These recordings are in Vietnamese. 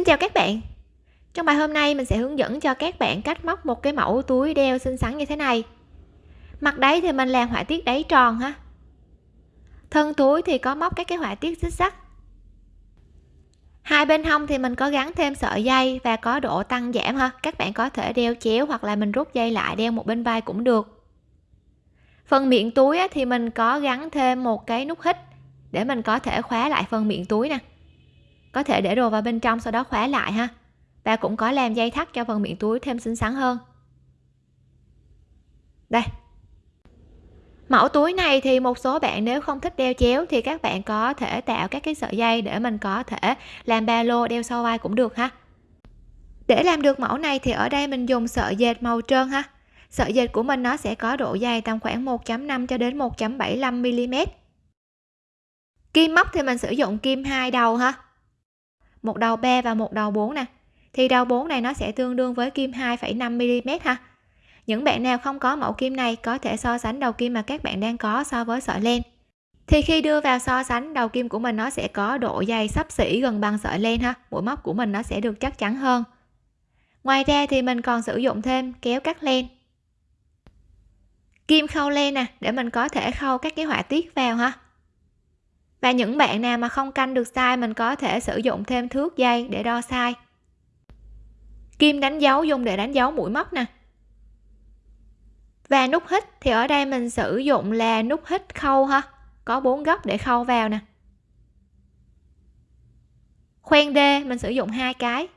Xin chào các bạn. Trong bài hôm nay, mình sẽ hướng dẫn cho các bạn cách móc một cái mẫu túi đeo xinh xắn như thế này. Mặt đáy thì mình làm họa tiết đáy tròn ha. Thân túi thì có móc các cái họa tiết xích sắc Hai bên hông thì mình có gắn thêm sợi dây và có độ tăng giảm ha. Các bạn có thể đeo chéo hoặc là mình rút dây lại đeo một bên vai cũng được. Phần miệng túi thì mình có gắn thêm một cái nút hít để mình có thể khóa lại phần miệng túi nè có thể để đồ vào bên trong sau đó khóa lại ha. Và cũng có làm dây thắt cho phần miệng túi thêm xinh xắn hơn. Đây. Mẫu túi này thì một số bạn nếu không thích đeo chéo thì các bạn có thể tạo các cái sợi dây để mình có thể làm ba lô đeo sau vai cũng được ha. Để làm được mẫu này thì ở đây mình dùng sợi dệt màu trơn ha. Sợi dệt của mình nó sẽ có độ dày tầm khoảng 1.5 cho đến 1.75 mm kim móc thì mình sử dụng kim hai đầu ha một đầu 3 và một đầu 4 nè. Thì đầu 4 này nó sẽ tương đương với kim 2,5 mm ha. Những bạn nào không có mẫu kim này có thể so sánh đầu kim mà các bạn đang có so với sợi len. Thì khi đưa vào so sánh đầu kim của mình nó sẽ có độ dày sắp xỉ gần bằng sợi len ha. Mũi móc của mình nó sẽ được chắc chắn hơn. Ngoài ra thì mình còn sử dụng thêm kéo cắt len. Kim khâu len nè để mình có thể khâu các cái họa tiết vào ha và những bạn nào mà không canh được size, mình có thể sử dụng thêm thước dây để đo size. Kim đánh dấu dùng để đánh dấu mũi móc nè. Và nút hít thì ở đây mình sử dụng là nút hít khâu ha. Có bốn góc để khâu vào nè. Khoen d, mình sử dụng hai cái.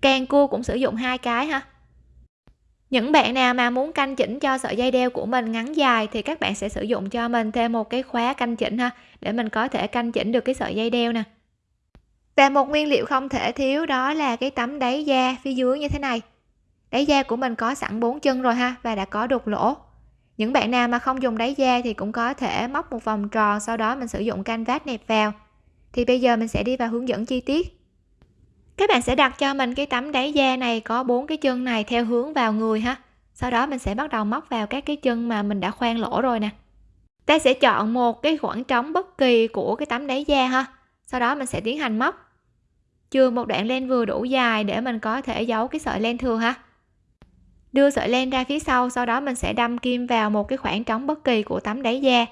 Càng cua cũng sử dụng hai cái ha những bạn nào mà muốn canh chỉnh cho sợi dây đeo của mình ngắn dài thì các bạn sẽ sử dụng cho mình thêm một cái khóa canh chỉnh ha, để mình có thể canh chỉnh được cái sợi dây đeo nè. Và một nguyên liệu không thể thiếu đó là cái tấm đáy da phía dưới như thế này. Đáy da của mình có sẵn bốn chân rồi ha, và đã có đục lỗ. Những bạn nào mà không dùng đáy da thì cũng có thể móc một vòng tròn, sau đó mình sử dụng canvas nẹp vào. Thì bây giờ mình sẽ đi vào hướng dẫn chi tiết các bạn sẽ đặt cho mình cái tấm đáy da này có bốn cái chân này theo hướng vào người ha. Sau đó mình sẽ bắt đầu móc vào các cái chân mà mình đã khoan lỗ rồi nè. Ta sẽ chọn một cái khoảng trống bất kỳ của cái tấm đáy da ha. Sau đó mình sẽ tiến hành móc. Chừa một đoạn len vừa đủ dài để mình có thể giấu cái sợi len thừa ha. Đưa sợi len ra phía sau sau đó mình sẽ đâm kim vào một cái khoảng trống bất kỳ của tấm đáy da.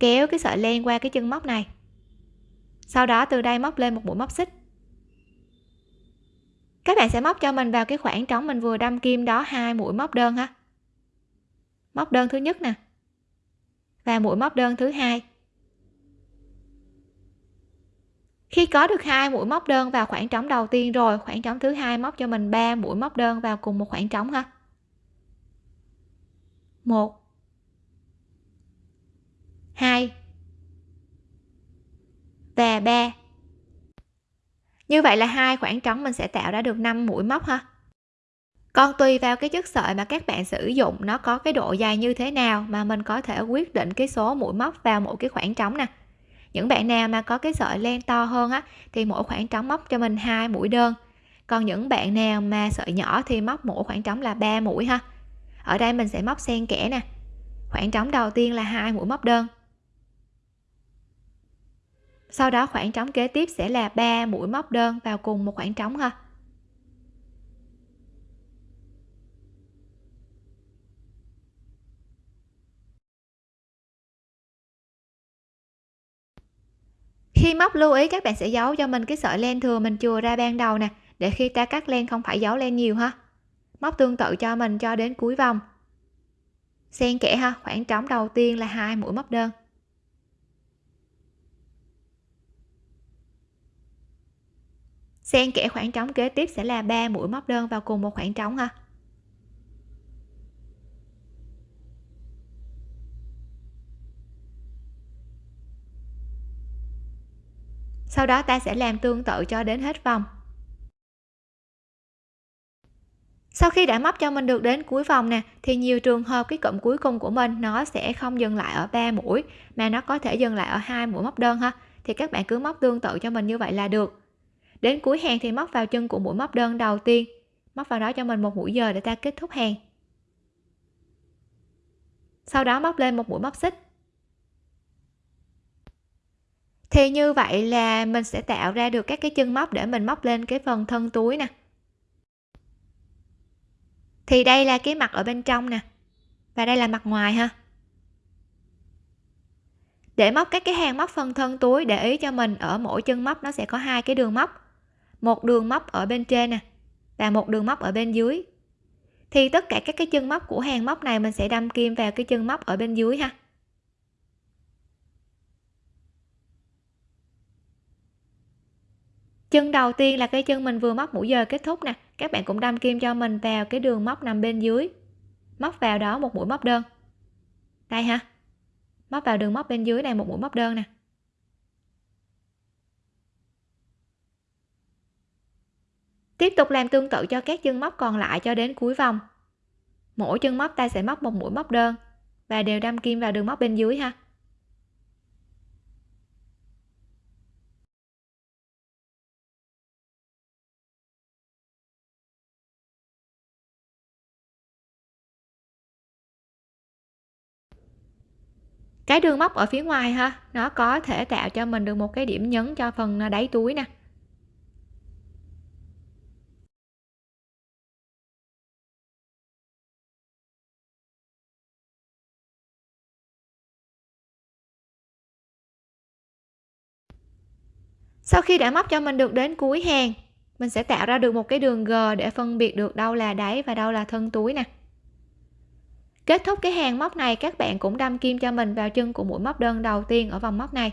Kéo cái sợi len qua cái chân móc này sau đó từ đây móc lên một mũi móc xích. Các bạn sẽ móc cho mình vào cái khoảng trống mình vừa đâm kim đó hai mũi móc đơn ha. Móc đơn thứ nhất nè. Và mũi móc đơn thứ hai. Khi có được hai mũi móc đơn vào khoảng trống đầu tiên rồi, khoảng trống thứ hai móc cho mình 3 mũi móc đơn vào cùng một khoảng trống ha. Một. Hai và 3 như vậy là hai khoảng trống mình sẽ tạo ra được 5 mũi móc ha. Còn tùy vào cái chất sợi mà các bạn sử dụng, nó có cái độ dài như thế nào mà mình có thể quyết định cái số mũi móc vào mỗi cái khoảng trống nè. Những bạn nào mà có cái sợi len to hơn á, thì mỗi khoảng trống móc cho mình hai mũi đơn. Còn những bạn nào mà sợi nhỏ thì móc mỗi khoảng trống là 3 mũi ha. Ở đây mình sẽ móc xen kẽ nè. Khoảng trống đầu tiên là hai mũi móc đơn sau đó khoảng trống kế tiếp sẽ là 3 mũi móc đơn vào cùng một khoảng trống ha. Khi móc lưu ý, các bạn sẽ giấu cho mình cái sợi len thừa mình chừa ra ban đầu nè, để khi ta cắt len không phải giấu len nhiều ha. Móc tương tự cho mình cho đến cuối vòng. Xen kẽ ha, khoảng trống đầu tiên là hai mũi móc đơn. Xen kẽ khoảng trống kế tiếp sẽ là 3 mũi móc đơn vào cùng một khoảng trống ha. Sau đó ta sẽ làm tương tự cho đến hết vòng. Sau khi đã móc cho mình được đến cuối vòng nè, thì nhiều trường hợp cái cụm cuối cùng của mình nó sẽ không dừng lại ở 3 mũi, mà nó có thể dừng lại ở hai mũi móc đơn ha. Thì các bạn cứ móc tương tự cho mình như vậy là được đến cuối hàng thì móc vào chân của mũi móc đơn đầu tiên. Móc vào đó cho mình một mũi giờ để ta kết thúc hàng. Sau đó móc lên một mũi móc xích. Thì như vậy là mình sẽ tạo ra được các cái chân móc để mình móc lên cái phần thân túi nè. Thì đây là cái mặt ở bên trong nè. Và đây là mặt ngoài ha. Để móc các cái hàng móc phần thân túi để ý cho mình, ở mỗi chân móc nó sẽ có hai cái đường móc một đường móc ở bên trên nè, và một đường móc ở bên dưới. Thì tất cả các cái chân móc của hàng móc này mình sẽ đâm kim vào cái chân móc ở bên dưới ha. Chân đầu tiên là cái chân mình vừa móc mũi giờ kết thúc nè, các bạn cũng đâm kim cho mình vào cái đường móc nằm bên dưới. Móc vào đó một mũi móc đơn. Đây ha, móc vào đường móc bên dưới này một mũi móc đơn nè. Tiếp tục làm tương tự cho các chân móc còn lại cho đến cuối vòng. Mỗi chân móc ta sẽ móc một mũi móc đơn và đều đâm kim vào đường móc bên dưới ha. Cái đường móc ở phía ngoài ha, nó có thể tạo cho mình được một cái điểm nhấn cho phần đáy túi nè. Sau khi đã móc cho mình được đến cuối hàng, mình sẽ tạo ra được một cái đường G để phân biệt được đâu là đáy và đâu là thân túi nè. Kết thúc cái hàng móc này, các bạn cũng đâm kim cho mình vào chân của mũi móc đơn đầu tiên ở vòng móc này.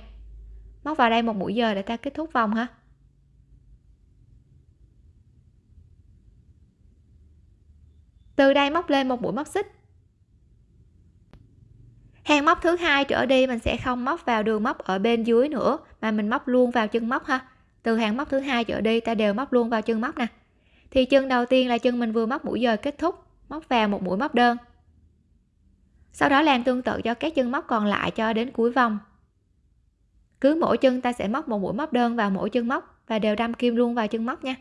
Móc vào đây một mũi giờ để ta kết thúc vòng ha. Từ đây móc lên một mũi móc xích hàng móc thứ hai trở đi, mình sẽ không móc vào đường móc ở bên dưới nữa, mà mình móc luôn vào chân móc ha. Từ hàng móc thứ hai trở đi, ta đều móc luôn vào chân móc nè. Thì chân đầu tiên là chân mình vừa móc mũi giờ kết thúc, móc vào một mũi móc đơn. Sau đó làm tương tự cho các chân móc còn lại cho đến cuối vòng. Cứ mỗi chân ta sẽ móc một mũi móc đơn vào mỗi chân móc và đều đâm kim luôn vào chân móc nha.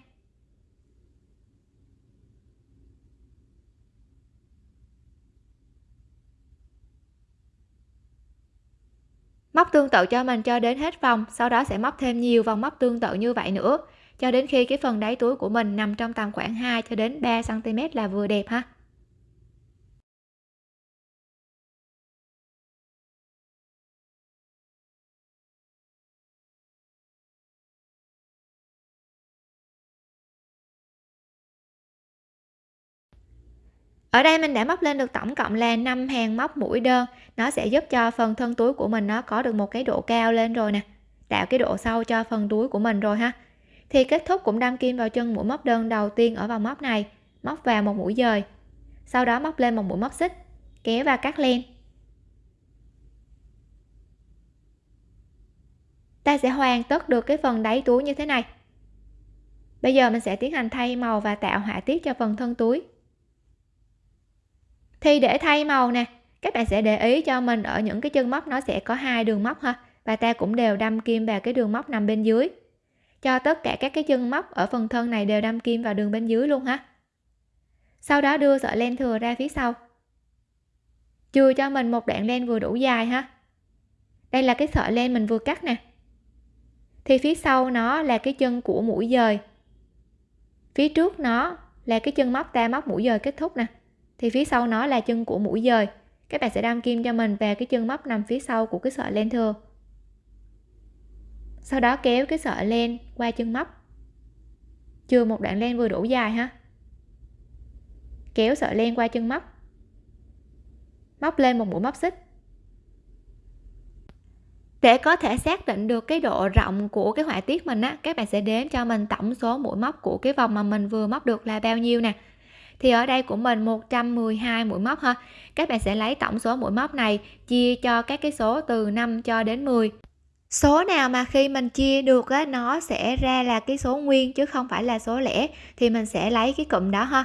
Móc tương tự cho mình cho đến hết vòng, sau đó sẽ móc thêm nhiều vòng móc tương tự như vậy nữa. Cho đến khi cái phần đáy túi của mình nằm trong tầm khoảng 2 cho đến 3 cm là vừa đẹp ha. Ở đây mình đã móc lên được tổng cộng là 5 hàng móc mũi đơn. Nó sẽ giúp cho phần thân túi của mình nó có được một cái độ cao lên rồi nè. Tạo cái độ sâu cho phần túi của mình rồi ha. Thì kết thúc cũng đâm kim vào chân mũi móc đơn đầu tiên ở vòng móc này, móc vào một mũi dời. Sau đó móc lên một mũi móc xích, kéo và cắt len. Ta sẽ hoàn tất được cái phần đáy túi như thế này. Bây giờ mình sẽ tiến hành thay màu và tạo họa tiết cho phần thân túi thì để thay màu nè, các bạn sẽ để ý cho mình ở những cái chân móc nó sẽ có hai đường móc ha, và ta cũng đều đâm kim vào cái đường móc nằm bên dưới. Cho tất cả các cái chân móc ở phần thân này đều đâm kim vào đường bên dưới luôn ha. Sau đó đưa sợi len thừa ra phía sau. Chừa cho mình một đoạn len vừa đủ dài ha. Đây là cái sợi len mình vừa cắt nè. Thì phía sau nó là cái chân của mũi dời. Phía trước nó là cái chân móc ta móc mũi dời kết thúc nè thì phía sau nó là chân của mũi dời. Các bạn sẽ đâm kim cho mình về cái chân móc nằm phía sau của cái sợi len thừa. Sau đó kéo cái sợi len qua chân móc. Chừa một đoạn len vừa đủ dài ha. Kéo sợi len qua chân móc. Móc lên một mũi móc xích. Để có thể xác định được cái độ rộng của cái họa tiết mình á, các bạn sẽ đếm cho mình tổng số mũi móc của cái vòng mà mình vừa móc được là bao nhiêu nè thì ở đây của mình 112 mũi móc ha. Các bạn sẽ lấy tổng số mũi móc này, chia cho các cái số từ 5 cho đến 10 số nào mà khi mình chia được á, nó sẽ ra là cái số nguyên chứ không phải là số lẻ, thì mình sẽ lấy cái cụm đó ha.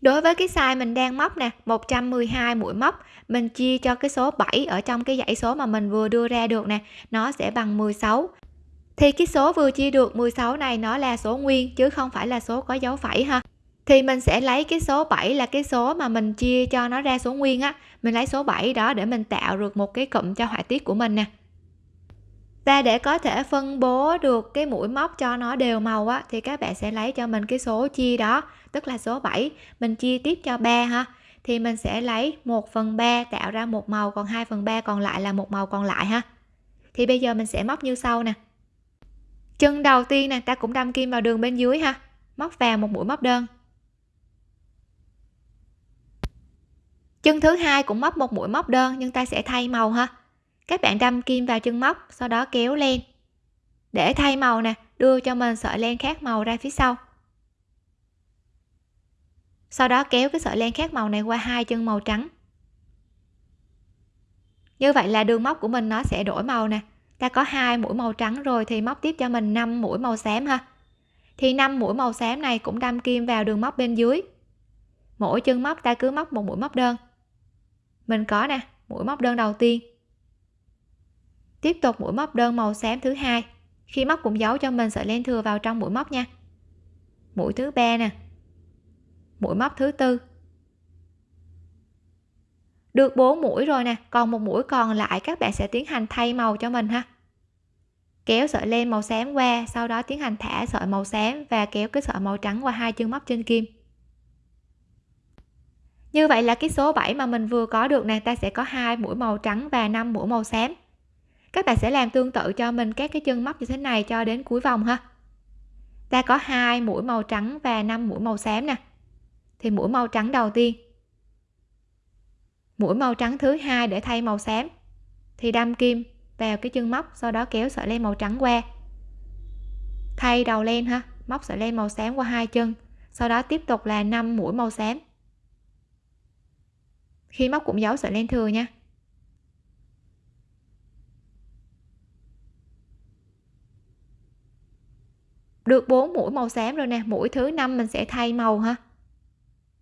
Đối với cái size mình đang móc nè 112 mũi móc, mình chia cho cái số 7 ở trong cái dãy số mà mình vừa đưa ra được nè, nó sẽ bằng 16 thì cái số vừa chia được 16 này nó là số nguyên chứ không phải là số có dấu phẩy ha thì mình sẽ lấy cái số 7 là cái số mà mình chia cho nó ra số nguyên á. Mình lấy số 7 đó để mình tạo được một cái cụm cho họa tiết của mình nè. Và để có thể phân bố được cái mũi móc cho nó đều màu á, thì các bạn sẽ lấy cho mình cái số chia đó, tức là số 7 mình chia tiếp cho 3 ha. Thì mình sẽ lấy 1 phần 3 tạo ra một màu, còn 2 phần 3 còn lại là một màu còn lại ha. Thì bây giờ mình sẽ móc như sau nè. Chân đầu tiên nè, ta cũng đâm kim vào đường bên dưới ha. Móc vào một mũi móc đơn. Chân thứ hai cũng móc một mũi móc đơn, nhưng ta sẽ thay màu ha. Các bạn đâm kim vào chân móc, sau đó kéo lên. Để thay màu nè, đưa cho mình sợi len khác màu ra phía sau. Sau đó kéo cái sợi len khác màu này qua hai chân màu trắng. Như vậy là đường móc của mình nó sẽ đổi màu nè. Ta có hai mũi màu trắng rồi thì móc tiếp cho mình 5 mũi màu xám ha. Thì 5 mũi màu xám này cũng đâm kim vào đường móc bên dưới. Mỗi chân móc ta cứ móc một mũi móc đơn mình có nè, mũi móc đơn đầu tiên. Tiếp tục mũi móc đơn màu xám thứ hai. Khi móc cũng giấu cho mình sợi len thừa vào trong mũi móc nha. Mũi thứ ba nè. Mũi móc thứ tư. Được 4 mũi rồi nè, còn một mũi còn lại các bạn sẽ tiến hành thay màu cho mình ha. Kéo sợi len màu xám qua, sau đó tiến hành thả sợi màu xám và kéo cái sợi màu trắng qua hai chân móc trên kim như vậy là cái số 7 mà mình vừa có được nè, ta sẽ có hai mũi màu trắng và 5 mũi màu xám. Các bạn sẽ làm tương tự cho mình các cái chân móc như thế này cho đến cuối vòng ha. Ta có hai mũi màu trắng và 5 mũi màu xám nè. Thì mũi màu trắng đầu tiên. Mũi màu trắng thứ hai để thay màu xám. Thì đâm kim vào cái chân móc, sau đó kéo sợi len màu trắng qua. Thay đầu len ha, móc sợi len màu xám qua hai chân, sau đó tiếp tục là 5 mũi màu xám khi móc cũng giấu sợi len thừa nha. Được 4 mũi màu xám rồi nè, mũi thứ năm mình sẽ thay màu ha.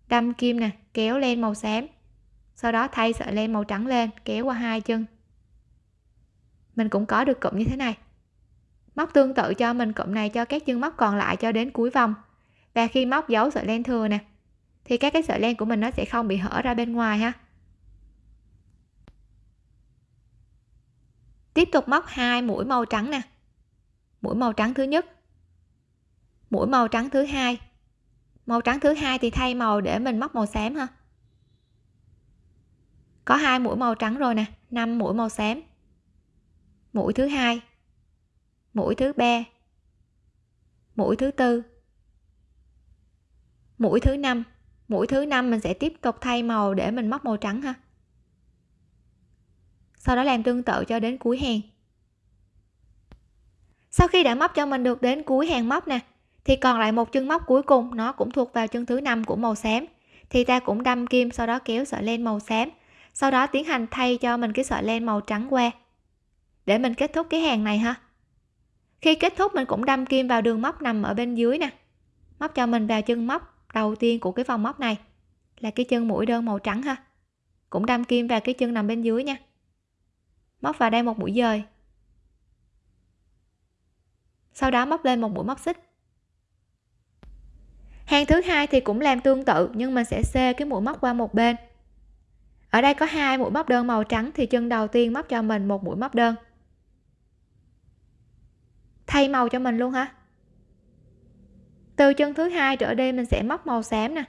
Đâm kim nè, kéo lên màu xám. Sau đó thay sợi len màu trắng lên, kéo qua hai chân. Mình cũng có được cụm như thế này. Móc tương tự cho mình, cụm này cho các chân móc còn lại cho đến cuối vòng. Và khi móc dấu sợi len thừa nè thì các cái sợi len của mình nó sẽ không bị hở ra bên ngoài ha. Tiếp tục móc hai mũi màu trắng nè. Mũi màu trắng thứ nhất. Mũi màu trắng thứ hai. Màu trắng thứ hai thì thay màu để mình móc màu xám ha. Có hai mũi màu trắng rồi nè 5 mũi màu xám. Mũi thứ hai. Mũi thứ ba. Mũi thứ tư. Mũi thứ năm mũi thứ năm mình sẽ tiếp tục thay màu để mình móc màu trắng ha. Sau đó làm tương tự cho đến cuối hàng. Sau khi đã móc cho mình được đến cuối hàng móc nè, thì còn lại một chân móc cuối cùng, nó cũng thuộc vào chân thứ năm của màu xám. Thì ta cũng đâm kim, sau đó kéo sợi len màu xám. Sau đó tiến hành thay cho mình cái sợi len màu trắng qua. Để mình kết thúc cái hàng này ha. Khi kết thúc, mình cũng đâm kim vào đường móc nằm ở bên dưới nè. Móc cho mình vào chân móc đầu tiên của cái vòng móc này là cái chân mũi đơn màu trắng ha. Cũng đâm kim vào cái chân nằm bên dưới nha. Móc vào đây một mũi dời. Sau đó móc lên một mũi móc xích. Hàng thứ hai thì cũng làm tương tự, nhưng mình sẽ xê cái mũi móc qua một bên. Ở đây có hai mũi móc đơn màu trắng thì chân đầu tiên móc cho mình một mũi móc đơn. Thay màu cho mình luôn ha từ chân thứ hai trở đi mình sẽ móc màu xám nè.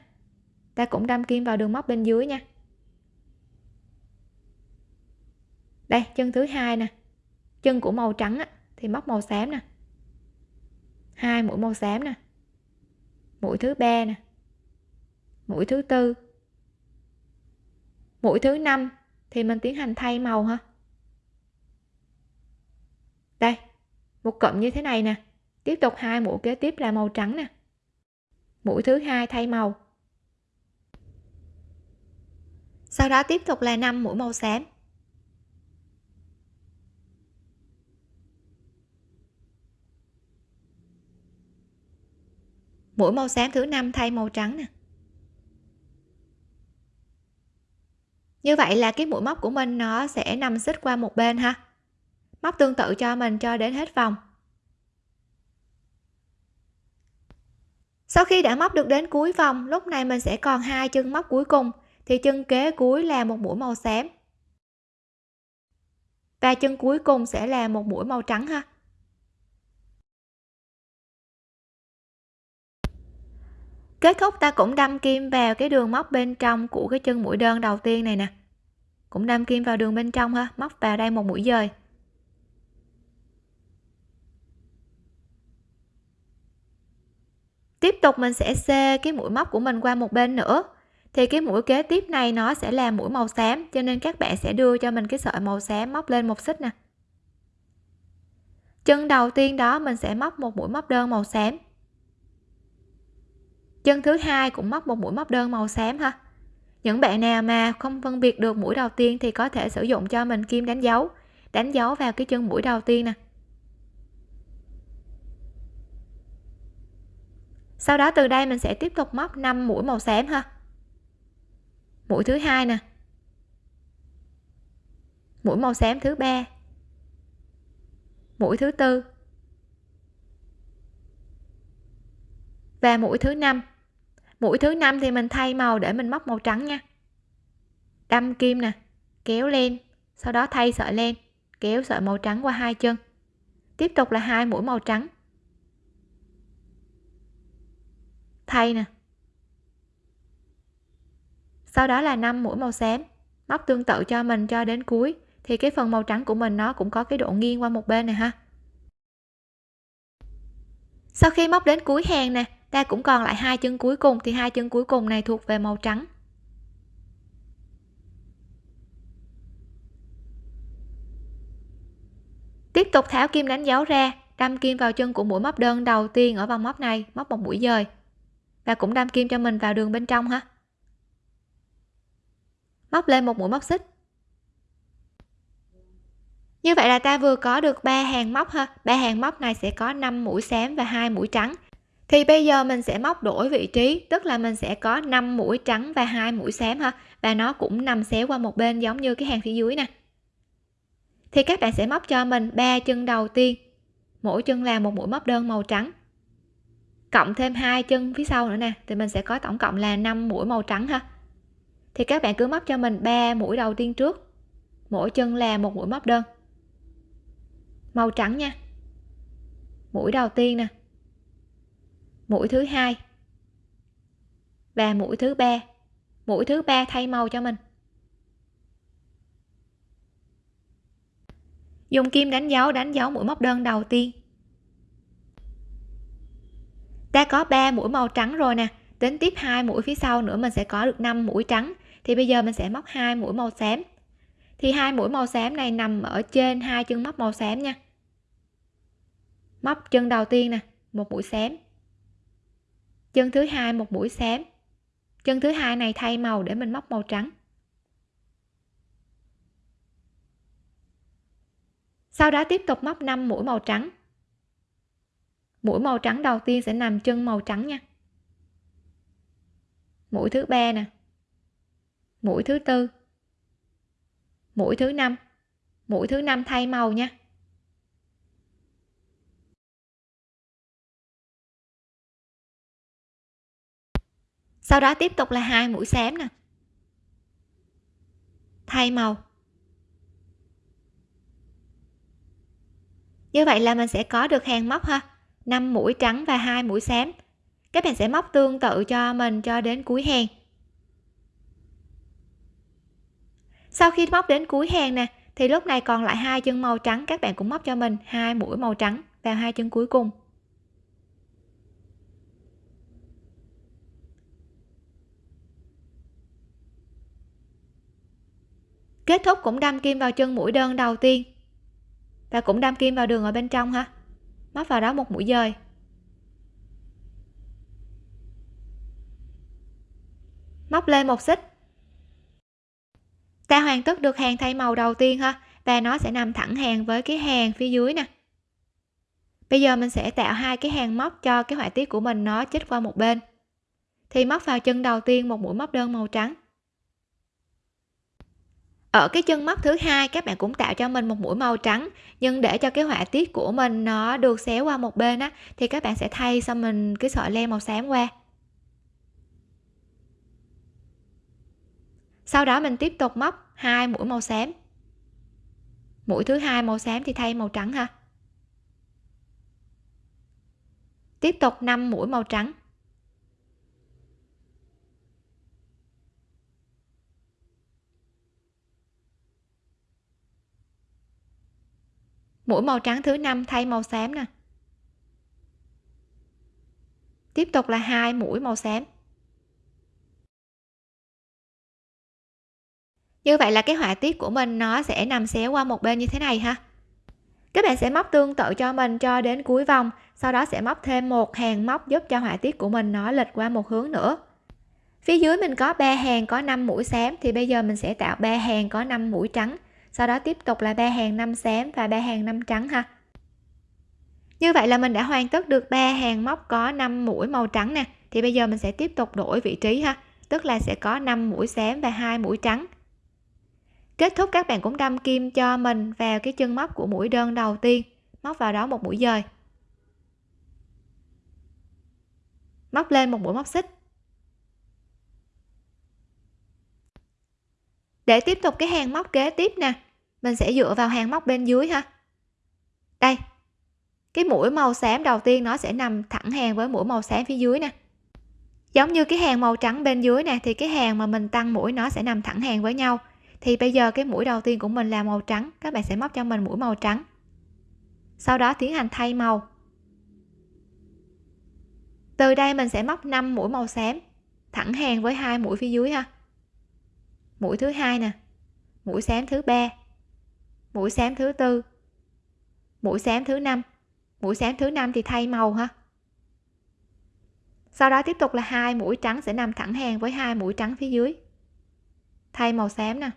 Ta cũng đâm kim vào đường móc bên dưới nha. Đây chân thứ hai nè. Chân của màu trắng á, thì móc màu xám nè. Hai mũi màu xám nè. Mũi thứ ba nè. Mũi thứ tư. Mũi thứ năm thì mình tiến hành thay màu ha. Đây một cụm như thế này nè. Tiếp tục hai mũi kế tiếp là màu trắng nè mũi thứ hai thay màu. Sau đó tiếp tục là 5 mũi màu xám. Mũi màu xám thứ năm thay màu trắng nè. Như vậy là cái mũi móc của mình nó sẽ nằm xích qua một bên ha. Móc tương tự cho mình cho đến hết vòng. Sau khi đã móc được đến cuối vòng, lúc này mình sẽ còn hai chân móc cuối cùng, thì chân kế cuối là một mũi màu xám. Và chân cuối cùng sẽ là một mũi màu trắng ha. Kết thúc ta cũng đâm kim vào cái đường móc bên trong của cái chân mũi đơn đầu tiên này nè. Cũng đâm kim vào đường bên trong ha, móc vào đây một mũi dời. Tiếp tục mình sẽ xê cái mũi móc của mình qua một bên nữa. Thì cái mũi kế tiếp này nó sẽ là mũi màu xám, cho nên các bạn sẽ đưa cho mình cái sợi màu xám móc lên một xích nè. Chân đầu tiên đó, mình sẽ móc một mũi móc đơn màu xám. Chân thứ hai cũng móc một mũi móc đơn màu xám ha. Những bạn nào mà không phân biệt được mũi đầu tiên thì có thể sử dụng cho mình kim đánh dấu. Đánh dấu vào cái chân mũi đầu tiên nè. Sau đó từ đây mình sẽ tiếp tục móc 5 mũi màu xám ha. Mũi thứ hai nè. Mũi màu xám thứ ba. Mũi thứ tư. Và mũi thứ năm. Mũi thứ năm thì mình thay màu để mình móc màu trắng nha. Đâm kim nè kéo lên sau đó thay sợi lên, kéo sợi màu trắng qua hai chân. Tiếp tục là hai mũi màu trắng. Thay nè. Sau đó là 5 mũi màu xám. Móc tương tự cho mình cho đến cuối. Thì cái phần màu trắng của mình nó cũng có cái độ nghiêng qua một bên này ha. Sau khi móc đến cuối hàng nè, ta cũng còn lại hai chân cuối cùng. Thì hai chân cuối cùng này thuộc về màu trắng. Tiếp tục tháo kim đánh dấu ra, đâm kim vào chân của mũi móc đơn đầu tiên ở vòng móc này, móc một mũi dời là cũng đâm kim cho mình vào đường bên trong ha móc lên một mũi móc xích. Như vậy là ta vừa có được ba hàng móc ha. Ba hàng móc này sẽ có 5 mũi xám và hai mũi trắng. Thì bây giờ mình sẽ móc đổi vị trí, tức là mình sẽ có 5 mũi trắng và hai mũi xám ha. Và nó cũng nằm xéo qua một bên giống như cái hàng phía dưới nè. Thì các bạn sẽ móc cho mình ba chân đầu tiên. Mỗi chân là một mũi móc đơn màu trắng cộng thêm hai chân phía sau nữa nè, thì mình sẽ có tổng cộng là 5 mũi màu trắng ha. Thì các bạn cứ móc cho mình ba mũi đầu tiên trước, mỗi chân là một mũi móc đơn. Màu trắng nha. Mũi đầu tiên nè. Mũi thứ hai và mũi thứ ba. Mũi thứ ba thay màu cho mình. Dùng kim đánh dấu đánh dấu mũi móc đơn đầu tiên ta có 3 mũi màu trắng rồi nè. Đến tiếp hai mũi phía sau nữa mình sẽ có được 5 mũi trắng. Thì bây giờ mình sẽ móc hai mũi màu xám. Thì hai mũi màu xám này nằm ở trên hai chân móc màu xám nha. Móc chân đầu tiên nè, một mũi xám. Chân thứ hai một mũi xám. Chân thứ hai này thay màu để mình móc màu trắng. Sau đó tiếp tục móc 5 mũi màu trắng mũi màu trắng đầu tiên sẽ nằm chân màu trắng nha. Mũi thứ ba nè. Mũi thứ tư. Mũi thứ năm. Mũi thứ năm thay màu nha. Sau đó tiếp tục là hai mũi xám nè. Thay màu. Như vậy là mình sẽ có được hàng móc ha. 5 mũi trắng và hai mũi xám. Các bạn sẽ móc tương tự cho mình cho đến cuối hàng. Sau khi móc đến cuối hàng nè, thì lúc này còn lại hai chân màu trắng, các bạn cũng móc cho mình hai mũi màu trắng vào hai chân cuối cùng. Kết thúc cũng đâm kim vào chân mũi đơn đầu tiên. Và cũng đâm kim vào đường ở bên trong ha móc vào đó một mũi dời móc lên một xích. Ta hoàn tất được hàng thay màu đầu tiên ha. Và nó sẽ nằm thẳng hàng với cái hàng phía dưới nè. Bây giờ mình sẽ tạo hai cái hàng móc cho cái họa tiết của mình nó chích qua một bên. Thì móc vào chân đầu tiên một mũi móc đơn màu trắng ở cái chân móc thứ hai, các bạn cũng tạo cho mình một mũi màu trắng. Nhưng để cho cái họa tiết của mình nó được xéo qua một bên á, thì các bạn sẽ thay xong mình cái sợi len màu xám qua. Sau đó mình tiếp tục móc hai mũi màu xám. Mũi thứ hai màu xám thì thay màu trắng ha. Tiếp tục 5 mũi màu trắng. Mũi màu trắng thứ năm thay màu xám nè. Tiếp tục là hai mũi màu xám. Như vậy là cái họa tiết của mình nó sẽ nằm xéo qua một bên như thế này ha. Các bạn sẽ móc tương tự cho mình cho đến cuối vòng, sau đó sẽ móc thêm một hàng móc giúp cho họa tiết của mình nó lệch qua một hướng nữa. Phía dưới mình có ba hàng có 5 mũi xám thì bây giờ mình sẽ tạo ba hàng có 5 mũi trắng sau đó tiếp tục là ba hàng năm xám và ba hàng năm trắng ha. Như vậy là mình đã hoàn tất được ba hàng móc có 5 mũi màu trắng nè. Thì bây giờ mình sẽ tiếp tục đổi vị trí ha. Tức là sẽ có 5 mũi xám và hai mũi trắng. Kết thúc các bạn cũng đâm kim cho mình vào cái chân móc của mũi đơn đầu tiên. Móc vào đó một mũi dời. Móc lên một mũi móc xích. Để tiếp tục cái hàng móc kế tiếp nè. Mình sẽ dựa vào hàng móc bên dưới ha. Đây. Cái mũi màu xám đầu tiên nó sẽ nằm thẳng hàng với mũi màu xám phía dưới nè. Giống như cái hàng màu trắng bên dưới nè, thì cái hàng mà mình tăng mũi nó sẽ nằm thẳng hàng với nhau. Thì bây giờ cái mũi đầu tiên của mình là màu trắng. Các bạn sẽ móc cho mình mũi màu trắng. Sau đó tiến hành thay màu. Từ đây mình sẽ móc 5 mũi màu xám thẳng hàng với hai mũi phía dưới ha mũi thứ hai nè. Mũi xám thứ ba. Mũi xám thứ tư. Mũi xám thứ năm. Mũi xám thứ năm thì thay màu ha. Sau đó tiếp tục là hai mũi trắng sẽ nằm thẳng hàng với hai mũi trắng phía dưới. Thay màu xám nè.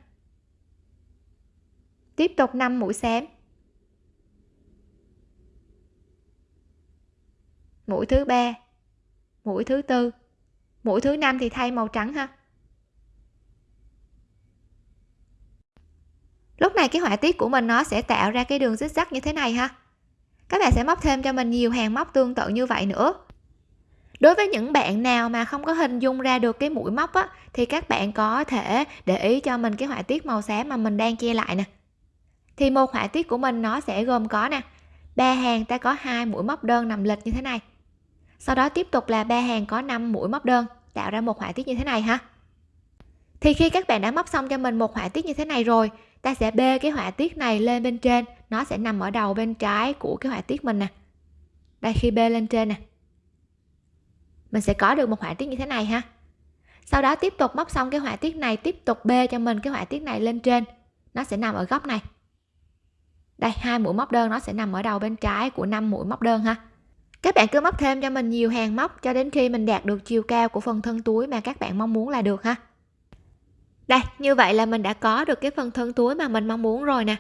Tiếp tục 5 mũi xám. Mũi thứ ba. Mũi thứ tư. Mũi thứ năm thì thay màu trắng ha. Lúc này cái họa tiết của mình nó sẽ tạo ra cái đường zigzag như thế này ha. Các bạn sẽ móc thêm cho mình nhiều hàng móc tương tự như vậy nữa. Đối với những bạn nào mà không có hình dung ra được cái mũi móc á, thì các bạn có thể để ý cho mình cái họa tiết màu xám mà mình đang che lại nè. Thì một họa tiết của mình nó sẽ gồm có nè, ba hàng ta có hai mũi móc đơn nằm lệch như thế này. Sau đó tiếp tục là ba hàng có 5 mũi móc đơn, tạo ra một họa tiết như thế này ha. Thì khi các bạn đã móc xong cho mình một họa tiết như thế này rồi ta sẽ bê cái họa tiết này lên bên trên. Nó sẽ nằm ở đầu bên trái của cái họa tiết mình nè. Đây, khi bê lên trên nè. Mình sẽ có được một họa tiết như thế này ha. Sau đó tiếp tục móc xong cái họa tiết này, tiếp tục bê cho mình cái họa tiết này lên trên. Nó sẽ nằm ở góc này. Đây, hai mũi móc đơn nó sẽ nằm ở đầu bên trái của năm mũi móc đơn ha. Các bạn cứ móc thêm cho mình nhiều hàng móc cho đến khi mình đạt được chiều cao của phần thân túi mà các bạn mong muốn là được ha đây, như vậy là mình đã có được cái phần thân túi mà mình mong muốn rồi nè.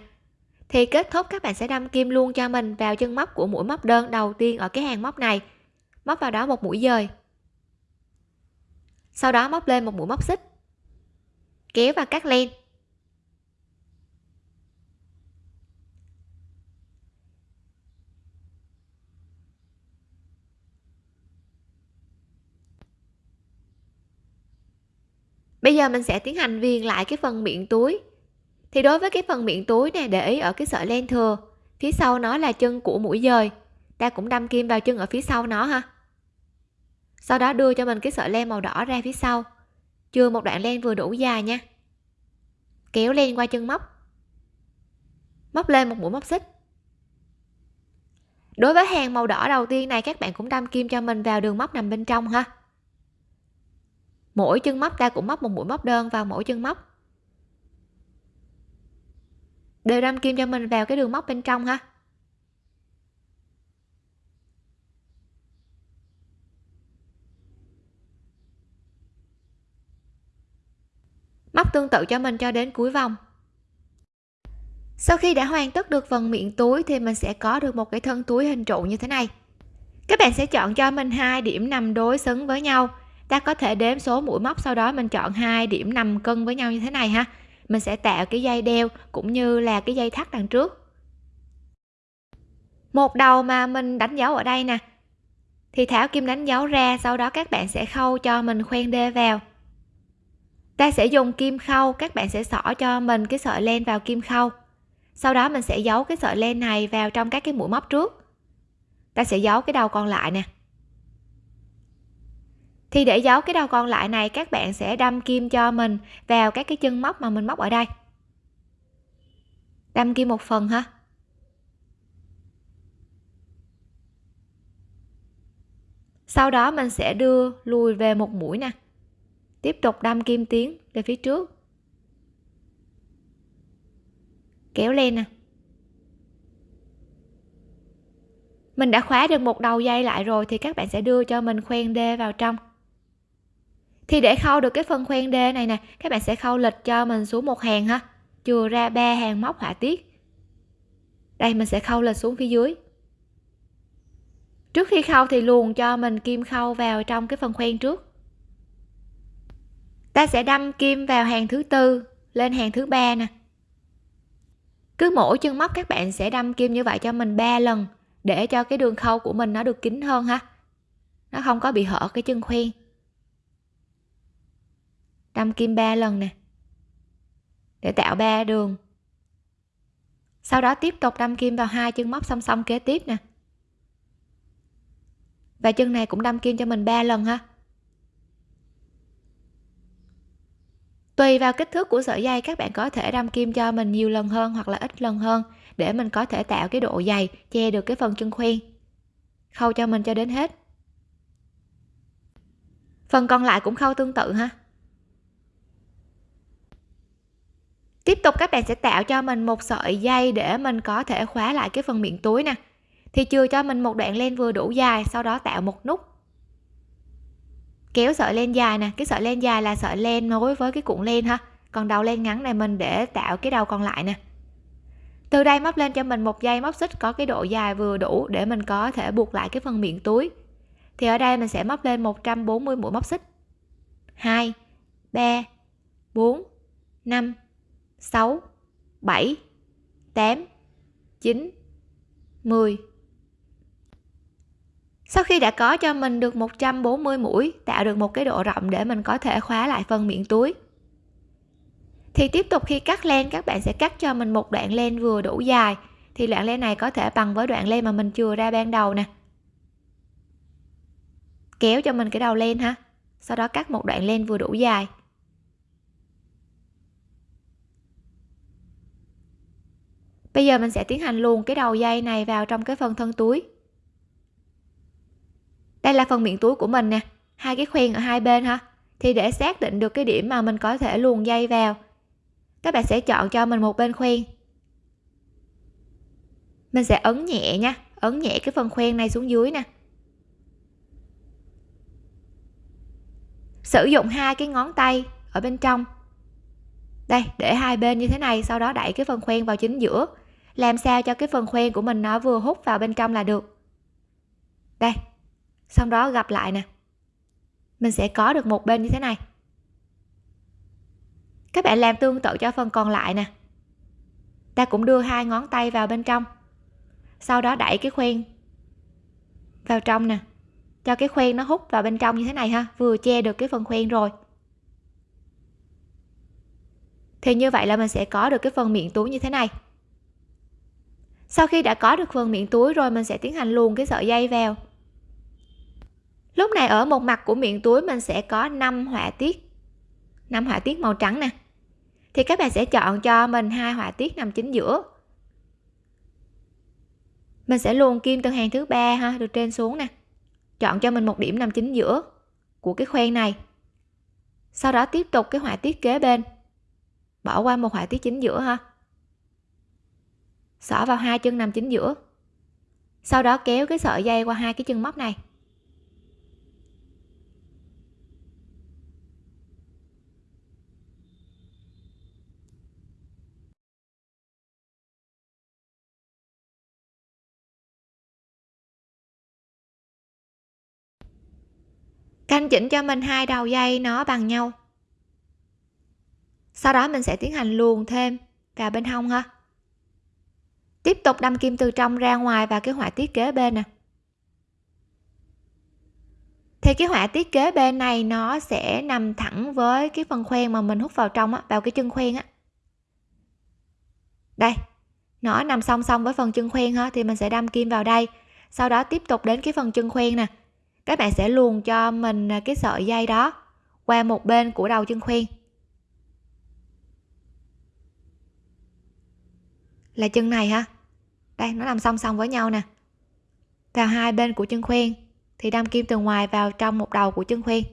Thì kết thúc, các bạn sẽ đâm kim luôn cho mình vào chân móc của mũi móc đơn đầu tiên ở cái hàng móc này. Móc vào đó một mũi dời. Sau đó móc lên một mũi móc xích. Kéo và cắt len. Bây giờ mình sẽ tiến hành viền lại cái phần miệng túi. Thì đối với cái phần miệng túi này để ý ở cái sợi len thừa, phía sau nó là chân của mũi dời. Ta cũng đâm kim vào chân ở phía sau nó ha. Sau đó đưa cho mình cái sợi len màu đỏ ra phía sau. Chưa một đoạn len vừa đủ dài nha. Kéo len qua chân móc. Móc lên một mũi móc xích. Đối với hàng màu đỏ đầu tiên này, các bạn cũng đâm kim cho mình vào đường móc nằm bên trong ha mỗi chân móc ta cũng móc một mũi móc đơn vào mỗi chân móc. Đều đâm kim cho mình vào cái đường móc bên trong ha. Móc tương tự cho mình cho đến cuối vòng. Sau khi đã hoàn tất được phần miệng túi thì mình sẽ có được một cái thân túi hình trụ như thế này. Các bạn sẽ chọn cho mình hai điểm nằm đối xứng với nhau ta có thể đếm số mũi móc sau đó mình chọn hai điểm nằm cân với nhau như thế này ha. Mình sẽ tạo cái dây đeo cũng như là cái dây thắt đằng trước. Một đầu mà mình đánh dấu ở đây nè. Thì thảo kim đánh dấu ra, sau đó các bạn sẽ khâu cho mình khoen đê vào. Ta sẽ dùng kim khâu, các bạn sẽ xỏ cho mình cái sợi len vào kim khâu. Sau đó mình sẽ giấu cái sợi len này vào trong các cái mũi móc trước. Ta sẽ giấu cái đầu còn lại nè thì để giấu cái đầu còn lại này, các bạn sẽ đâm kim cho mình vào các cái chân móc mà mình móc ở đây. Đâm kim một phần ha. Sau đó mình sẽ đưa lùi về một mũi nè. Tiếp tục đâm kim tiến về phía trước. Kéo lên nè. Mình đã khóa được một đầu dây lại rồi thì các bạn sẽ đưa cho mình khoen đê vào trong thì để khâu được cái phần khoen đê này nè, các bạn sẽ khâu lịch cho mình xuống một hàng ha. Chừa ra ba hàng móc họa tiết. Đây, mình sẽ khâu lịch xuống phía dưới. Trước khi khâu thì luồn cho mình kim khâu vào trong cái phần khoen trước. Ta sẽ đâm kim vào hàng thứ tư, lên hàng thứ ba nè. Cứ mỗi chân móc các bạn sẽ đâm kim như vậy cho mình 3 lần, để cho cái đường khâu của mình nó được kín hơn ha. Nó không có bị hở cái chân khoen đâm kim 3 lần nè. Để tạo ba đường. Sau đó tiếp tục đâm kim vào hai chân móc song song kế tiếp nè. Và chân này cũng đâm kim cho mình 3 lần ha. Tùy vào kích thước của sợi dây, các bạn có thể đâm kim cho mình nhiều lần hơn hoặc là ít lần hơn để mình có thể tạo cái độ dày, che được cái phần chân khuyên khâu cho mình cho đến hết. Phần còn lại cũng khâu tương tự ha. Tiếp tục các bạn sẽ tạo cho mình một sợi dây để mình có thể khóa lại cái phần miệng túi nè. Thì chừa cho mình một đoạn len vừa đủ dài, sau đó tạo một nút. Kéo sợi len dài nè, cái sợi len dài là sợi len nối với cái cuộn len ha. Còn đầu len ngắn này mình để tạo cái đầu còn lại nè. Từ đây móc lên cho mình một dây móc xích có cái độ dài vừa đủ để mình có thể buộc lại cái phần miệng túi. Thì ở đây mình sẽ móc lên 140 mũi móc xích. 2 3 4 5 6 7 8 9 10 sau khi đã có cho mình được 140 mũi, tạo được một cái độ rộng để mình có thể khóa lại phần miệng túi. Thì tiếp tục khi cắt len, các bạn sẽ cắt cho mình một đoạn len vừa đủ dài. Thì đoạn len này có thể bằng với đoạn len mà mình chừa ra ban đầu nè. Kéo cho mình cái đầu len ha. Sau đó cắt một đoạn len vừa đủ dài. Bây giờ mình sẽ tiến hành luồn cái đầu dây này vào trong cái phần thân túi. Đây là phần miệng túi của mình nè. Hai cái khoen ở hai bên ha. Thì để xác định được cái điểm mà mình có thể luồn dây vào, các bạn sẽ chọn cho mình một bên khoen. Mình sẽ ấn nhẹ nha. Ấn nhẹ cái phần khoen này xuống dưới nè. Sử dụng hai cái ngón tay ở bên trong. Đây, để hai bên như thế này, sau đó đẩy cái phần khoen vào chính giữa làm sao cho cái phần khoen của mình nó vừa hút vào bên trong là được? Đây, xong đó gặp lại nè. Mình sẽ có được một bên như thế này. Các bạn làm tương tự cho phần còn lại nè. Ta cũng đưa hai ngón tay vào bên trong. Sau đó đẩy cái khoen vào trong nè. Cho cái khoen nó hút vào bên trong như thế này ha, vừa che được cái phần khoen rồi. Thì như vậy là mình sẽ có được cái phần miệng túi như thế này sau khi đã có được phần miệng túi rồi mình sẽ tiến hành luồn cái sợi dây vào. Lúc này ở một mặt của miệng túi mình sẽ có 5 họa tiết 5 họa tiết màu trắng nè. Thì các bạn sẽ chọn cho mình hai họa tiết nằm chính giữa. Mình sẽ luồn kim từ hàng thứ ba ha từ trên xuống nè. Chọn cho mình một điểm nằm chính giữa của cái khoen này. Sau đó tiếp tục cái họa tiết kế bên. Bỏ qua một họa tiết chính giữa ha xỏ vào hai chân nằm chính giữa. Sau đó kéo cái sợi dây qua hai cái chân móc này. Canh chỉnh cho mình hai đầu dây nó bằng nhau. Sau đó mình sẽ tiến hành luồn thêm vào bên hông ha tiếp tục đâm kim từ trong ra ngoài và cái họa tiết kế bên nè. Thì cái họa tiết kế bên này nó sẽ nằm thẳng với cái phần khoen mà mình hút vào trong á, vào cái chân khoen á. Đây, nó nằm song song với phần chân khoen ha, thì mình sẽ đâm kim vào đây, sau đó tiếp tục đến cái phần chân khoen nè. Các bạn sẽ luồn cho mình à, cái sợi dây đó qua một bên của đầu chân khoen. Là chân này ha đây, nó nằm song song với nhau nè. Vào hai bên của chân khuyên, thì đâm kim từ ngoài vào trong một đầu của chân khuyên.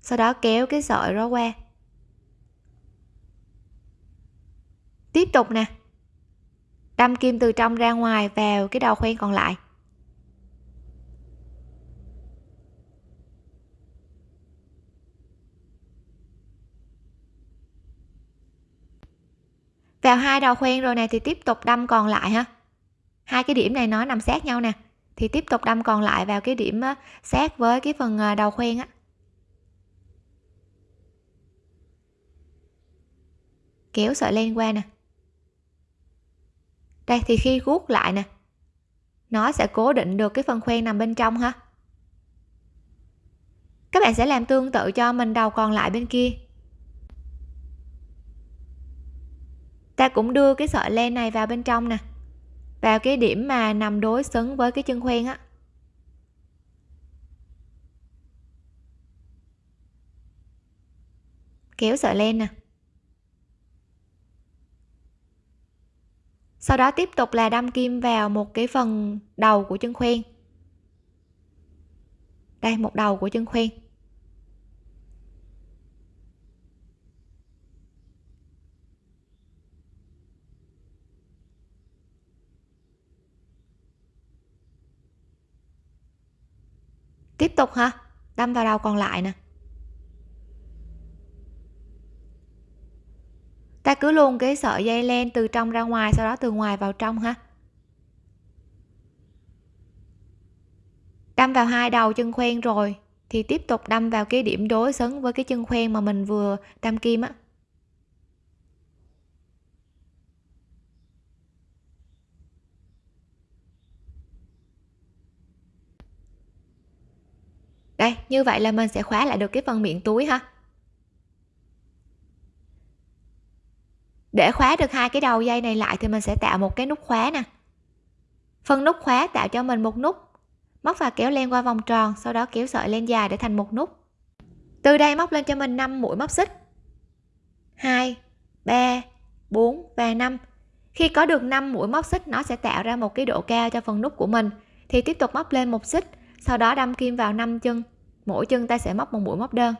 Sau đó kéo cái sợi đó qua. Tiếp tục nè. Đâm kim từ trong ra ngoài vào cái đầu khuyên còn lại. Vào hai đầu khoen rồi này thì tiếp tục đâm còn lại ha hai cái điểm này nó nằm sát nhau nè. Thì tiếp tục đâm còn lại vào cái điểm sát với cái phần à, đầu khoen á. Kéo sợi len qua nè. Đây, thì khi guốc lại nè, nó sẽ cố định được cái phần khoen nằm bên trong ha. Các bạn sẽ làm tương tự cho mình đầu còn lại bên kia. Ta cũng đưa cái sợi len này vào bên trong nè. Vào cái điểm mà nằm đối xứng với cái chân khoen á. Kéo sợi len nè. Sau đó tiếp tục là đâm kim vào một cái phần đầu của chân khoen. Đây, một đầu của chân khoen. Tiếp tục ha đâm vào đầu còn lại nè. Ta cứ luôn cái sợi dây len từ trong ra ngoài, sau đó từ ngoài vào trong ha. Đâm vào hai đầu chân khoen rồi, thì tiếp tục đâm vào cái điểm đối xứng với cái chân khoen mà mình vừa đâm kim á. Đây, như vậy là mình sẽ khóa lại được cái phần miệng túi ha. Để khóa được hai cái đầu dây này lại thì mình sẽ tạo một cái nút khóa nè. Phần nút khóa tạo cho mình một nút, móc và kéo len qua vòng tròn, sau đó kéo sợi len dài để thành một nút. Từ đây móc lên cho mình 5 mũi móc xích. 2 3 4 và 5 khi có được 5 mũi móc xích, nó sẽ tạo ra một cái độ cao cho phần nút của mình. Thì tiếp tục móc lên một xích, sau đó đâm kim vào 5 chân mỗi chân ta sẽ móc một mũi móc đơn.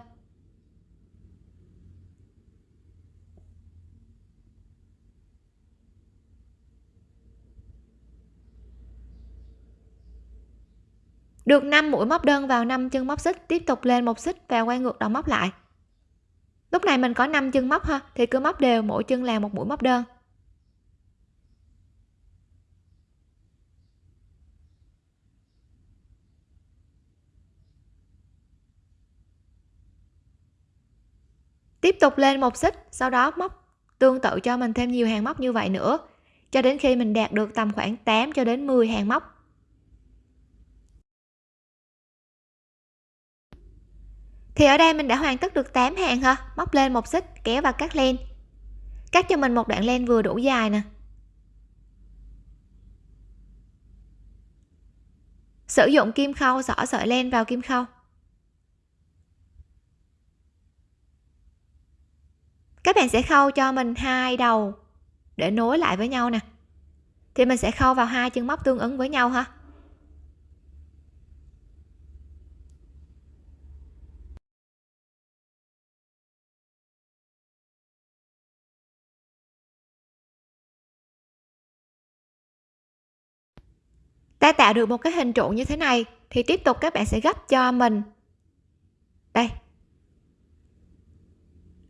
Được 5 mũi móc đơn vào 5 chân móc xích, tiếp tục lên một xích và quay ngược đầu móc lại. Lúc này mình có 5 chân móc ha, thì cứ móc đều, mỗi chân là một mũi móc đơn. Tiếp tục lên một xích, sau đó móc tương tự cho mình thêm nhiều hàng móc như vậy nữa. Cho đến khi mình đạt được tầm khoảng 8 cho đến 10 hàng móc. Thì ở đây mình đã hoàn tất được 8 hàng ha. Móc lên một xích, kéo và cắt len. Cắt cho mình một đoạn len vừa đủ dài nè. Sử dụng kim khâu, xỏ sợi len vào kim khâu. Các bạn sẽ khâu cho mình hai đầu để nối lại với nhau nè. Thì mình sẽ khâu vào hai chân móc tương ứng với nhau ha. Ta tạo được một cái hình trụ như thế này thì tiếp tục các bạn sẽ gấp cho mình. Đây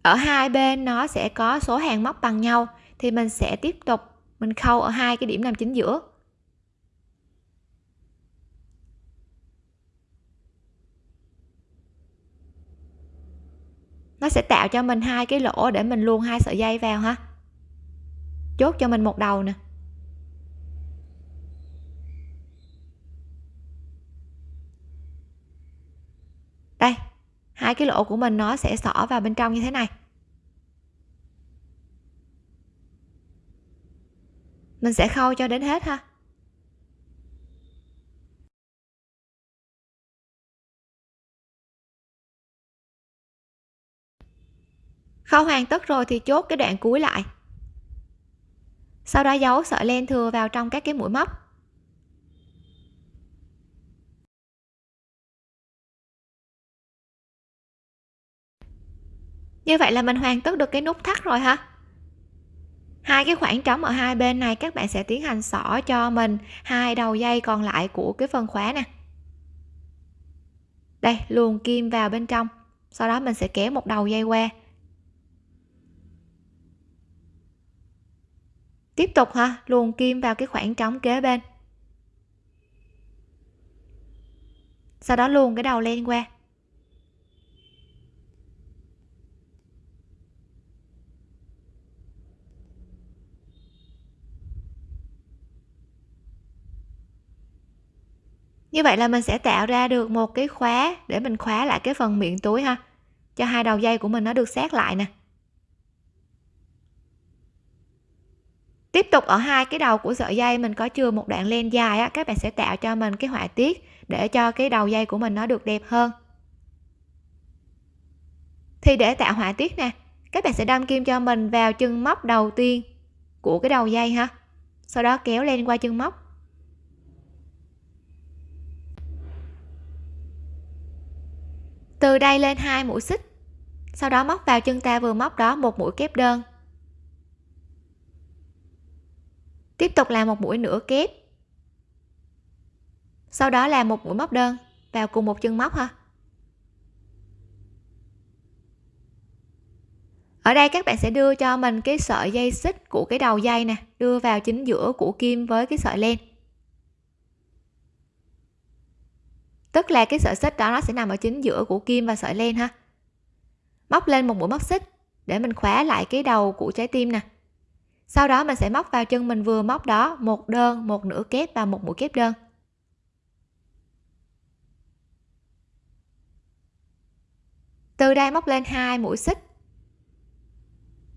ở hai bên nó sẽ có số hàng móc bằng nhau, thì mình sẽ tiếp tục mình khâu ở hai cái điểm nằm chính giữa. Nó sẽ tạo cho mình hai cái lỗ để mình luôn hai sợi dây vào ha. Chốt cho mình một đầu nè. Đây hai cái lỗ của mình nó sẽ xỏ vào bên trong như thế này. Mình sẽ khâu cho đến hết ha. Khâu hoàn tất rồi thì chốt cái đoạn cuối lại. Sau đó giấu sợi len thừa vào trong các cái mũi móc. Như vậy là mình hoàn tất được cái nút thắt rồi ha hai cái khoảng trống ở hai bên này, các bạn sẽ tiến hành xỏ cho mình hai đầu dây còn lại của cái phần khóa nè. Đây luồn kim vào bên trong. Sau đó mình sẽ kéo một đầu dây qua. Tiếp tục ha luồn kim vào cái khoảng trống kế bên. Sau đó luồn cái đầu lên qua. Như vậy là mình sẽ tạo ra được một cái khóa để mình khóa lại cái phần miệng túi ha. Cho hai đầu dây của mình nó được sát lại nè. Tiếp tục ở hai cái đầu của sợi dây, mình có chừa một đoạn len dài á, các bạn sẽ tạo cho mình cái họa tiết để cho cái đầu dây của mình nó được đẹp hơn. Thì để tạo họa tiết nè, các bạn sẽ đâm kim cho mình vào chân móc đầu tiên của cái đầu dây ha. Sau đó kéo lên qua chân móc. Từ đây lên hai mũi xích. Sau đó móc vào chân ta vừa móc đó một mũi kép đơn. Tiếp tục làm một mũi nửa kép. Sau đó là một mũi móc đơn. Vào cùng một chân móc ha. Ở đây các bạn sẽ đưa cho mình cái sợi dây xích của cái đầu dây nè. Đưa vào chính giữa của kim với cái sợi len. Tức là cái sợi xích đó nó sẽ nằm ở chính giữa của kim và sợi len ha. Móc lên một mũi móc xích để mình khóa lại cái đầu của trái tim nè. Sau đó mình sẽ móc vào chân mình vừa móc đó, một đơn, một nửa kép và một mũi kép đơn. Từ đây móc lên hai mũi xích.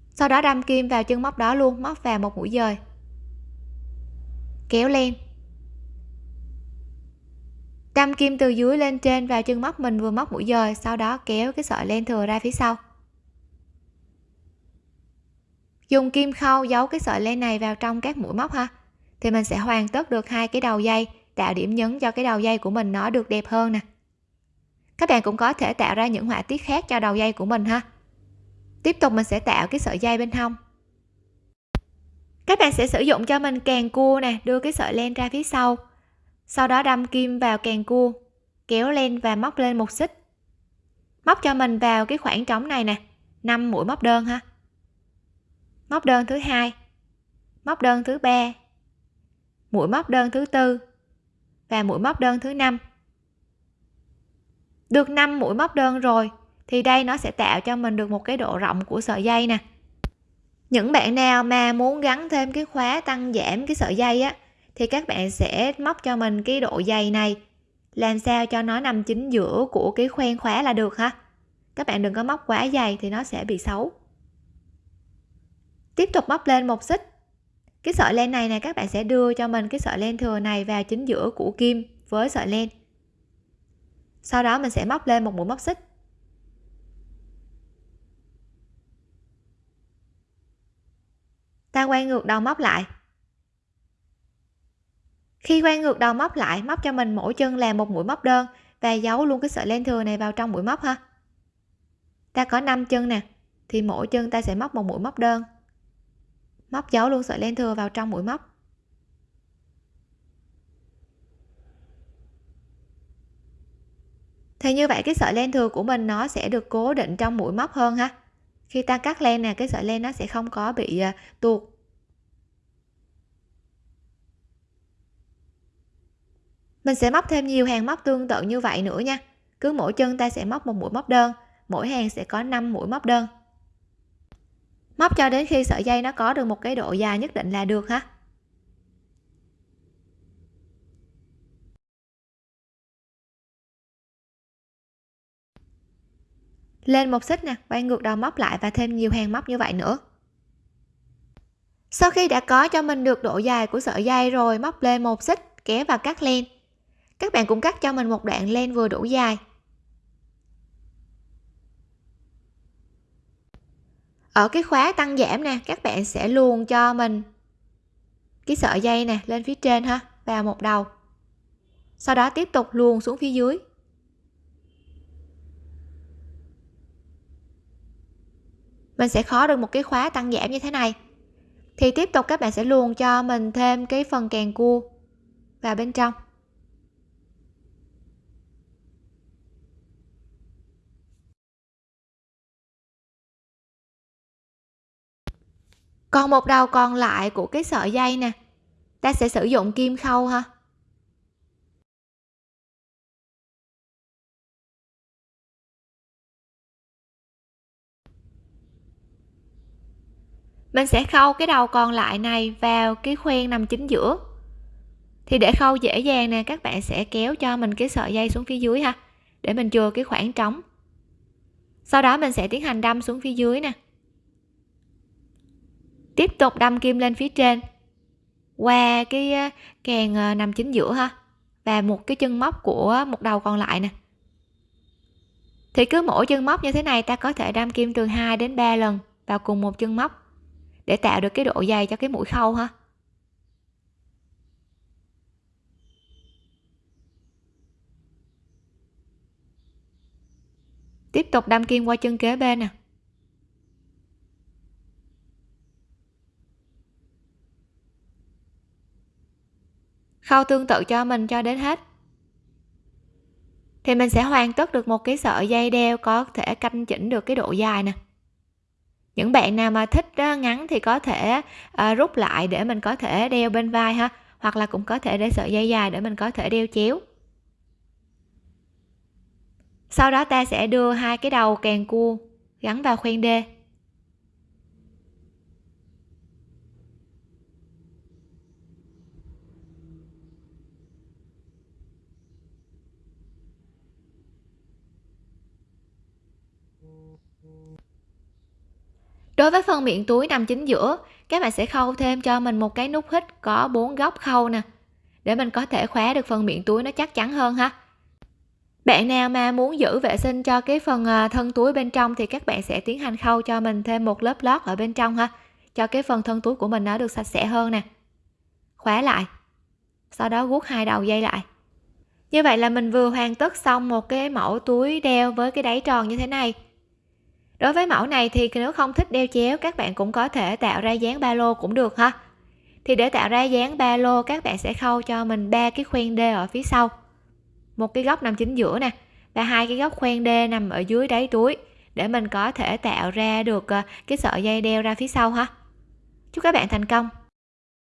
Sau đó đâm kim vào chân móc đó luôn, móc vào một mũi dời. Kéo lên đâm kim từ dưới lên trên vào chân móc mình vừa móc mũi dời sau đó kéo cái sợi len thừa ra phía sau. Dùng kim khâu giấu cái sợi len này vào trong các mũi móc ha, thì mình sẽ hoàn tất được hai cái đầu dây, tạo điểm nhấn cho cái đầu dây của mình nó được đẹp hơn nè. Các bạn cũng có thể tạo ra những họa tiết khác cho đầu dây của mình ha. Tiếp tục mình sẽ tạo cái sợi dây bên hông. Các bạn sẽ sử dụng cho mình càng cua nè, đưa cái sợi len ra phía sau sau đó đâm kim vào càng cua, kéo lên và móc lên một xích. Móc cho mình vào cái khoảng trống này nè 5 mũi móc đơn ha. Móc đơn thứ hai, móc đơn thứ ba, mũi móc đơn thứ tư và mũi móc đơn thứ năm. Được 5 mũi móc đơn rồi thì đây nó sẽ tạo cho mình được một cái độ rộng của sợi dây nè. Những bạn nào mà muốn gắn thêm cái khóa tăng giảm cái sợi dây á thì các bạn sẽ móc cho mình cái độ dày này. Làm sao cho nó nằm chính giữa của cái khoen khóa là được ha? Các bạn đừng có móc quá dày thì nó sẽ bị xấu. Tiếp tục móc lên một xích. Cái sợi len này này các bạn sẽ đưa cho mình cái sợi len thừa này vào chính giữa của kim với sợi len. Sau đó mình sẽ móc lên một mũi móc xích. Ta quay ngược đầu móc lại khi quay ngược đầu móc lại, móc cho mình mỗi chân là một mũi móc đơn và giấu luôn cái sợi len thừa này vào trong mũi móc ha. Ta có 5 chân nè, thì mỗi chân ta sẽ móc một mũi móc đơn. Móc giấu luôn sợi len thừa vào trong mũi móc. Thì như vậy cái sợi len thừa của mình nó sẽ được cố định trong mũi móc hơn ha. Khi ta cắt len nè, cái sợi len nó sẽ không có bị à, tuột. Mình sẽ móc thêm nhiều hàng móc tương tự như vậy nữa nha. Cứ mỗi chân ta sẽ móc một mũi móc đơn. Mỗi hàng sẽ có 5 mũi móc đơn. Móc cho đến khi sợi dây nó có được một cái độ dài nhất định là được ha lên một xích nè, quay ngược đầu móc lại và thêm nhiều hàng móc như vậy nữa. Sau khi đã có cho mình được độ dài của sợi dây rồi, móc lên một xích, kéo và cắt len các bạn cũng cắt cho mình một đoạn len vừa đủ dài. Ở cái khóa tăng giảm nè, các bạn sẽ luồn cho mình cái sợi dây nè lên phía trên ha, vào một đầu. Sau đó tiếp tục luồn xuống phía dưới. Mình sẽ khó được một cái khóa tăng giảm như thế này. Thì tiếp tục các bạn sẽ luồn cho mình thêm cái phần càng cua vào bên trong. Còn một đầu còn lại của cái sợi dây nè. Ta sẽ sử dụng kim khâu ha. Mình sẽ khâu cái đầu còn lại này vào cái khoen nằm chính giữa. Thì để khâu dễ dàng nè, các bạn sẽ kéo cho mình cái sợi dây xuống phía dưới ha, để mình chừa cái khoảng trống. Sau đó mình sẽ tiến hành đâm xuống phía dưới nè tiếp tục đâm kim lên phía trên. Qua cái càng ờ, nằm chính giữa ha, và một cái chân móc của một đầu còn lại nè. Thì cứ mỗi chân móc như thế này ta có thể đâm kim từ 2 đến 3 lần vào cùng một chân móc để tạo được cái độ dày cho cái mũi khâu ha. Tiếp tục đâm kim qua chân kế bên nè. Khâu tương tự cho mình cho đến hết. Thì mình sẽ hoàn tất được một cái sợi dây đeo có thể canh chỉnh được cái độ dài nè. Những bạn nào mà thích ngắn thì có thể ờ, rút lại để mình có thể đeo bên vai ha, hoặc là cũng có thể để sợi dây dài để mình có thể đeo chéo. Sau đó ta sẽ đưa hai cái đầu càng cua gắn vào khoen đê. Đối với phần miệng túi nằm chính giữa, các bạn sẽ khâu thêm cho mình một cái nút hít có bốn góc khâu nè. Để mình có thể khóa được phần miệng túi nó chắc chắn hơn ha. Bạn nào mà muốn giữ vệ sinh cho cái phần à, thân túi bên trong thì các bạn sẽ tiến hành khâu cho mình thêm một lớp lót ở bên trong ha, cho cái phần thân túi của mình nó được sạch sẽ hơn nè. Khóa lại, sau đó guốc hai đầu dây lại. Như vậy là mình vừa hoàn tất xong một cái mẫu túi đeo với cái đáy tròn như thế này đối với mẫu này thì nếu không thích đeo chéo, các bạn cũng có thể tạo ra dáng ba lô cũng được ha. Thì để tạo ra dáng ba lô, các bạn sẽ khâu cho mình ba cái khoen d ở phía sau. Một cái góc nằm chính giữa nè, và hai cái góc khoen d nằm ở dưới đáy túi, để mình có thể tạo ra được ờ, cái sợi dây đeo ra phía sau ha. Chúc các bạn thành công!